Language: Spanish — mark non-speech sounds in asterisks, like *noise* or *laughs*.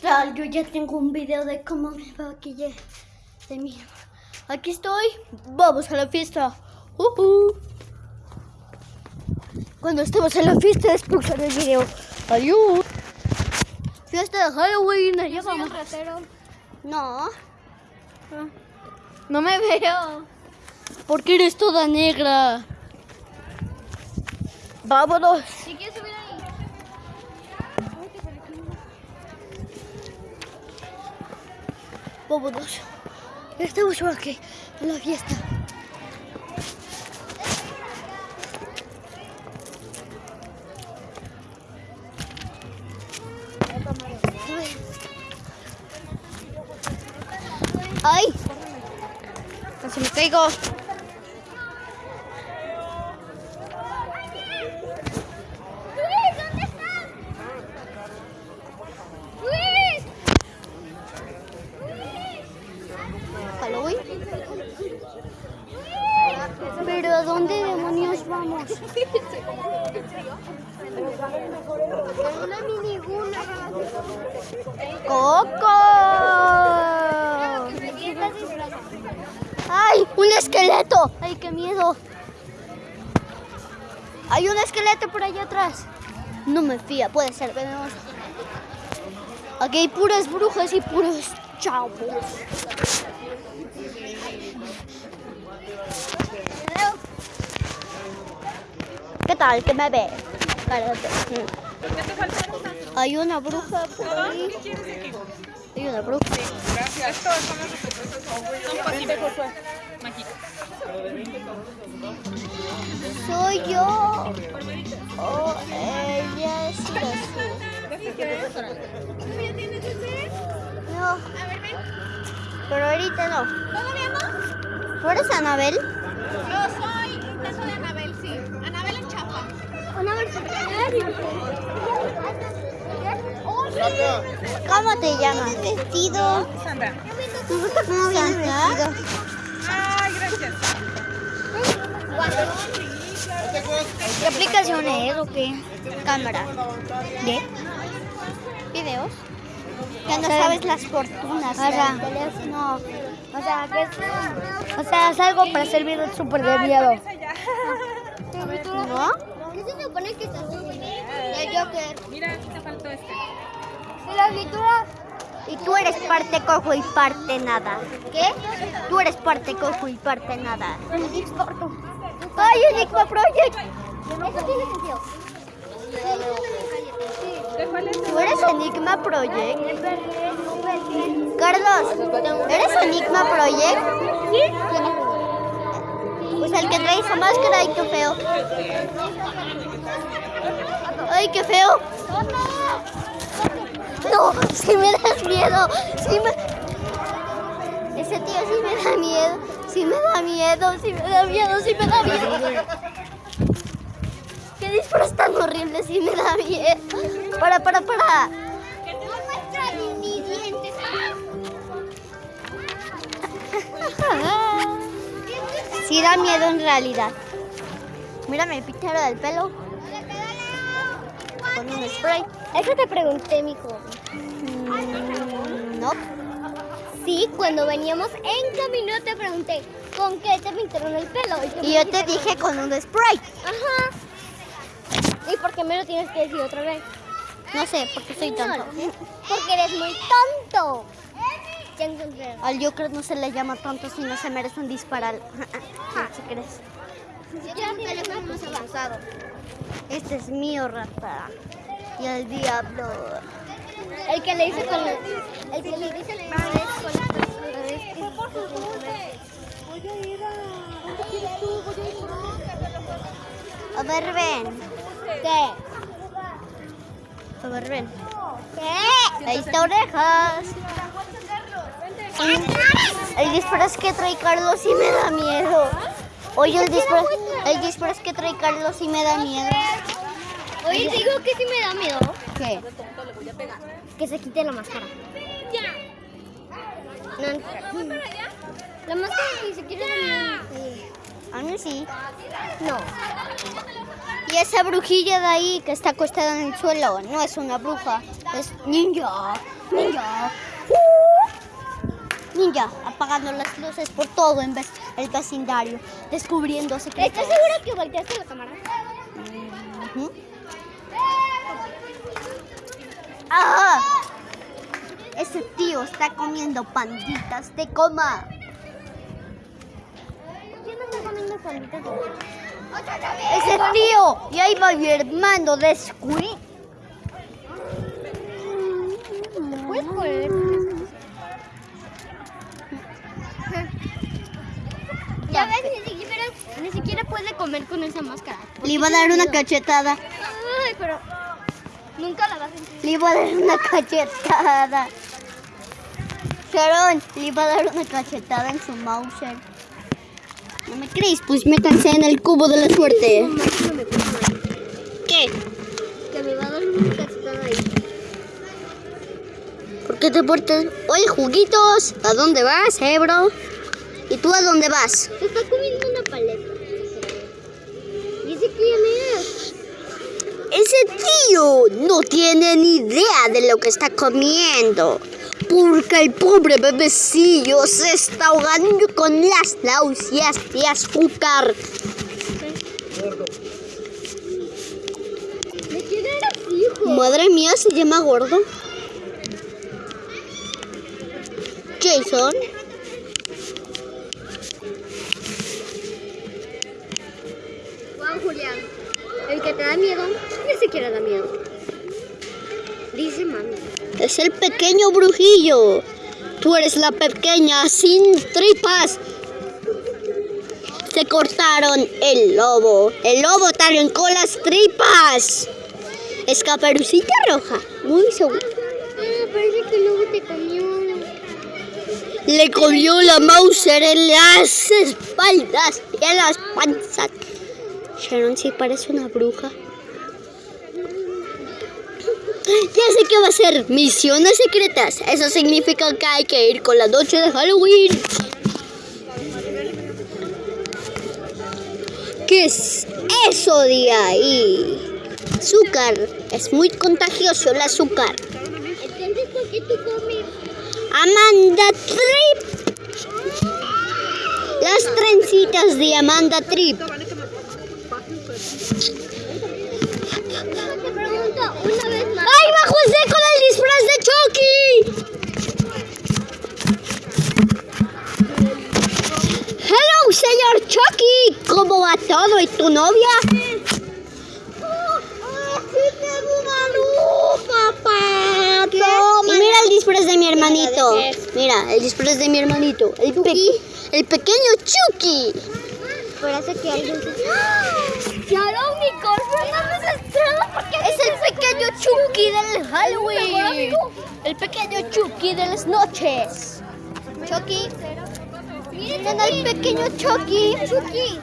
tal? Yo ya tengo un video de cómo me maquillé de mí. Aquí estoy. Vamos a la fiesta. Uh Cuando estemos en la fiesta expulsaré el video. Adiós. Fiesta de Halloween. Allá vamos. No. No me veo. Porque eres toda negra. Vámonos. Si quieres subir ahí. Vámonos. Estamos aquí en la fiesta. ¡Ay! Casi me caigo. ¡Luis! ¿Dónde estás? ¡Luis! Halloween. Pero ¿a dónde demonios vamos? Una. ¡Coco! ¡Ay! ¡Un esqueleto! ¡Ay, qué miedo! Hay un esqueleto por allá atrás. No me fía, puede ser venenoso. Aquí hay puras brujas y puros chavos. ¿Qué tal? ¿Qué me ve? Cállate. Hay una bruja por ahí. Hay una bruja. Gracias. Estos son los secretos. Son posibles. Mágicos. Soy yo. Oh, ella es Jesús. ¿Ya tienes ese? No, A ver, ven. pero ahorita no. ¿Todavía no? ¿Tú eres Anabel? Yo soy intento de Anabel, sí. ¿Cómo te llamas? ¿Vestido? Sandra. ¿Cómo vienes vestido? Ay, gracias. ¿Qué aplicación es o qué? Cámara. ¿De? ¿Videos? Ya no sabes las fortunas O sea, del teléfono. O sea, que es, o sea, es algo para hacer videos súper de miedo. ¿No? *laughs* ¿Qué se supone que estás El Joker. Mira, aquí te faltó este. ¿Y? Y tú eres parte cojo y parte nada. ¿Qué? Tú eres parte cojo y parte nada. ¡Ay, Enigma Project! Eso tiene sentido. ¿Tú eres Enigma Project? Carlos, ¿eres Enigma Project? Sí. Pues el que trae esa máscara, ay, qué feo. Ay, qué feo. No, si me das miedo. Sí me... Ese tío sí me da miedo. Sí me da miedo, sí me da miedo, sí me da miedo. Qué disfraz tan horrible, sí me da miedo. Para, para, para. No muestra mis dientes. *laughs* Sí da miedo en realidad. Mírame el pichero del pelo. Con un spray. Eso te pregunté, mijo. Mm, no. Sí, cuando veníamos en camino te pregunté, ¿con qué te pintaron el pelo? Y yo te dije con un spray. Ajá. ¿Y por qué me lo tienes que decir otra vez? No sé, porque soy tonto. Porque eres muy tonto. Al Joker no se le llama tonto si no se merece un disparal. *laughs* ¿Qué crees? Yo tengo un teléfono más avanzado. Este es mío, rata. Y el diablo. El que le hice con el, el que le dice con A ver, ven. ¿Qué? A ver, ven. ¿Qué? Ahí está orejas. El disfraz que trae Carlos sí me da miedo. Oye, el disfraz, el disfraz que trae Carlos sí me da miedo. Oye, te digo que sí me da miedo. ¿Qué? Que se quite la máscara. No, la máscara ni siquiera da miedo. A mí sí. No. Y esa brujilla de ahí que está acostada en el suelo no es una bruja, es ninja. Ninja. Ninja, apagando las luces por todo en el vecindario, descubriendo secretos. ¿Estás seguro que volteaste la cámara? Ujú. ¡Ah! Ese tío está comiendo panditas de coma. Yo no estoy comiendo panditas de Ese tío, y ahí va mi hermano de Squid. ¿Puedes poner? Ya ves, ni siquiera, ni siquiera puede comer con esa máscara. Le iba a dar una cachetada. Ay, pero nunca la vas a sentir. Le iba a dar una cachetada. Sharon, le iba a dar una cachetada en su Mauser. ¿No me crees? Pues métanse en el cubo de la suerte. ¿Qué? Que me va a dar una cachetada ahí. ¿Por qué te portas? Oye, juguitos, ¿a dónde vas, eh, bro? ¿Y tú a dónde vas? Está No tiene ni idea de lo que está comiendo. Porque el pobre bebecillo se está ahogando con las náuseas de azúcar. Madre mía, se llama gordo. Jason. Juan Julián. El que te da miedo, siquiera da miedo. Dice mami. Es el pequeño brujillo. Tú eres la pequeña sin tripas. Se cortaron el lobo. El lobo arrancó las tripas. Es caperucita roja. Muy seguro. Ah, parece que luego te comió. Le comió la Mauser en las espaldas y en las panzas. Sharon sí parece una bruja. Ya sé que va a ser misiones secretas. Eso significa que hay que ir con la noche de Halloween. ¿Qué es eso de ahí? Azúcar. Es muy contagioso el azúcar. Entonces, ¿por qué? Amanda Trip. Las trencitas de Amanda Trip. Chucky! Hello, señor Chucky. ¿Cómo va todo? ¿Y tu novia? Y mira el disfraz de mi hermanito. Mira, el disfraz de mi hermanito. El, pe- el pequeño Chucky. Parece que alguien se... ¡Sharon, mi corpo Es el pequeño Chucky del Halloween. El pequeño Chucky de las noches. Chucky. Miren al pequeño Chucky. Chucky.